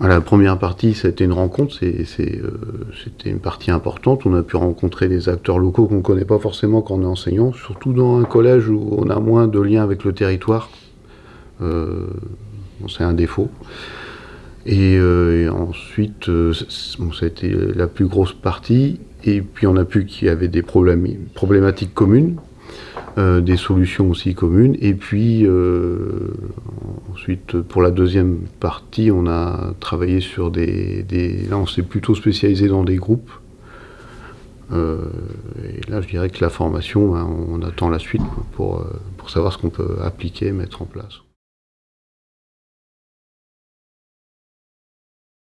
La première partie, c'était une rencontre, c'était une partie importante. On a pu rencontrer des acteurs locaux qu'on ne connaît pas forcément quand on est enseignant, surtout dans un collège où on a moins de liens avec le territoire. c'est un défaut. Et, ensuite, ça a été la plus grosse partie. Et puis on a pu qu'il y avait des problématiques communes, euh, des solutions aussi communes. Et puis euh, ensuite, pour la deuxième partie, on a travaillé sur des... là, on s'est plutôt spécialisé dans des groupes. Euh, et là, je dirais que la formation, hein, on attend la suite pour, pour savoir ce qu'on peut appliquer, mettre en place.